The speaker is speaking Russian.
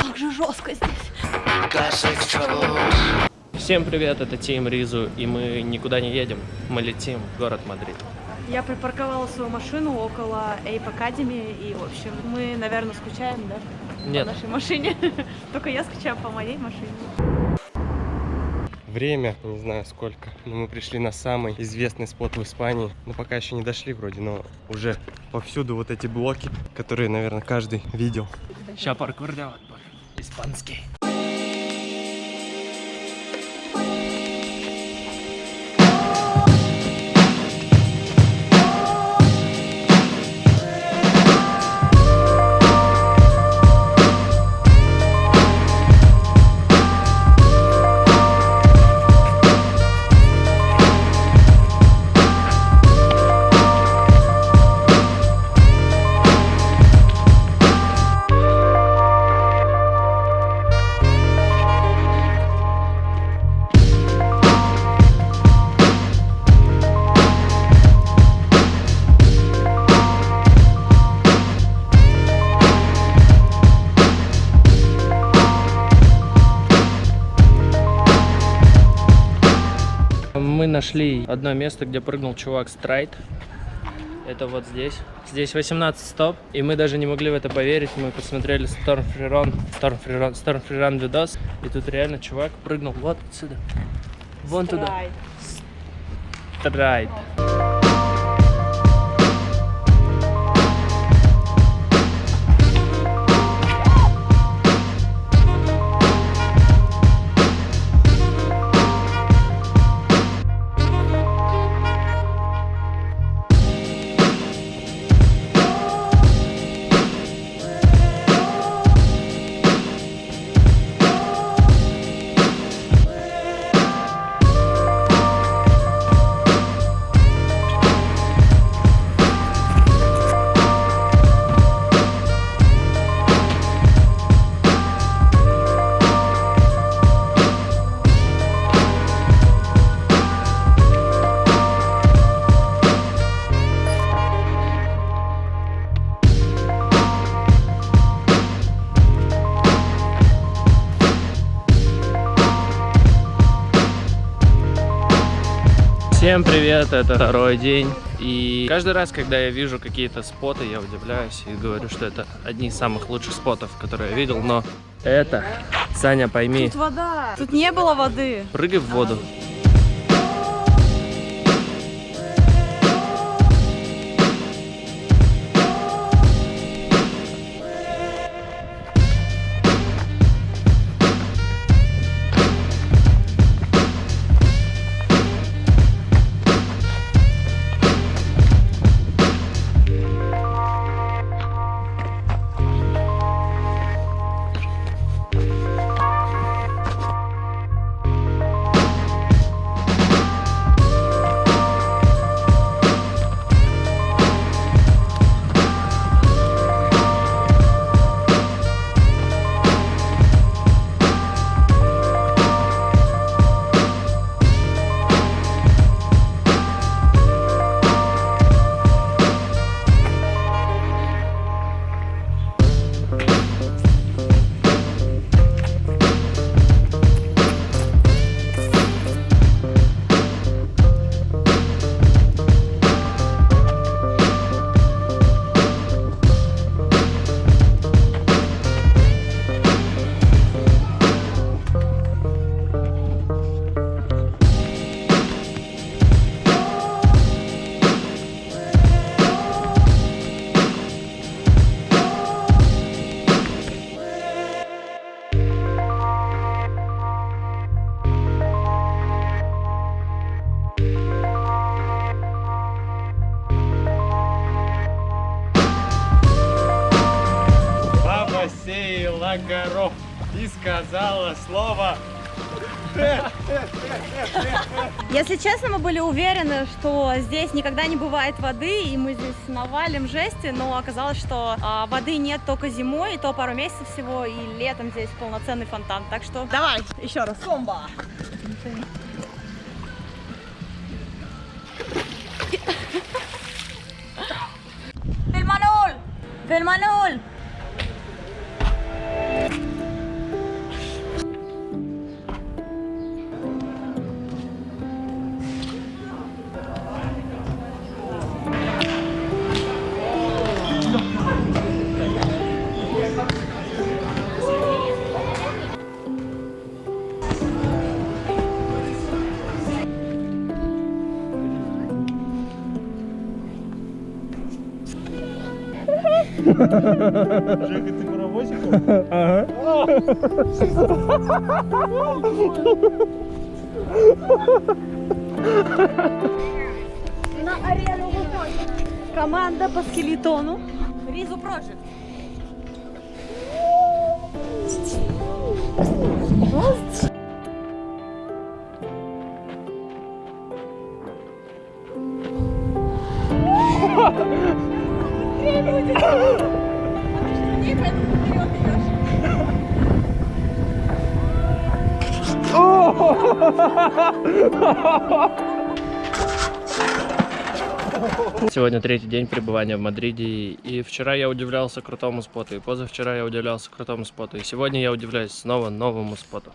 Как же жестко здесь. Всем привет, это Тим Ризу, и мы никуда не едем, мы летим в город Мадрид. Я припарковала свою машину около Ape Academy, и, в общем, мы, наверное, скучаем, да? Нет. По нашей машине. Только я скучаю по моей машине. Время, не знаю сколько, но мы пришли на самый известный спот в Испании. Но пока еще не дошли вроде, но уже повсюду вот эти блоки, которые, наверное, каждый видел. Сейчас паркур делать, испанский. Нашли одно место, где прыгнул чувак Страйт. Это вот здесь. Здесь 18 стоп, и мы даже не могли в это поверить. Мы посмотрели Storm Free Run, Storm Free Run, Storm Free Run видос, и тут реально чувак прыгнул вот отсюда. Вон туда. Страйт. Всем привет, это второй день. И каждый раз, когда я вижу какие-то споты, я удивляюсь и говорю, что это одни из самых лучших спотов, которые я видел. Но это, Саня, пойми, Тут вода. Тут не было воды. прыгай в воду. горов и сказала слово если честно, мы были уверены, что здесь никогда не бывает воды, и мы здесь навалим жести, но оказалось, что а, воды нет только зимой, и то пару месяцев всего, и летом здесь полноценный фонтан. Так что давай еще раз. Комбо! Фильмануль! Фильмануль! Жека, ты паровозик? На арену выходит команда по скелетону. Ризу Project. Сегодня третий день пребывания в Мадриде, и вчера я удивлялся крутому споту, и позавчера я удивлялся крутому споту, и сегодня я удивляюсь снова новому споту.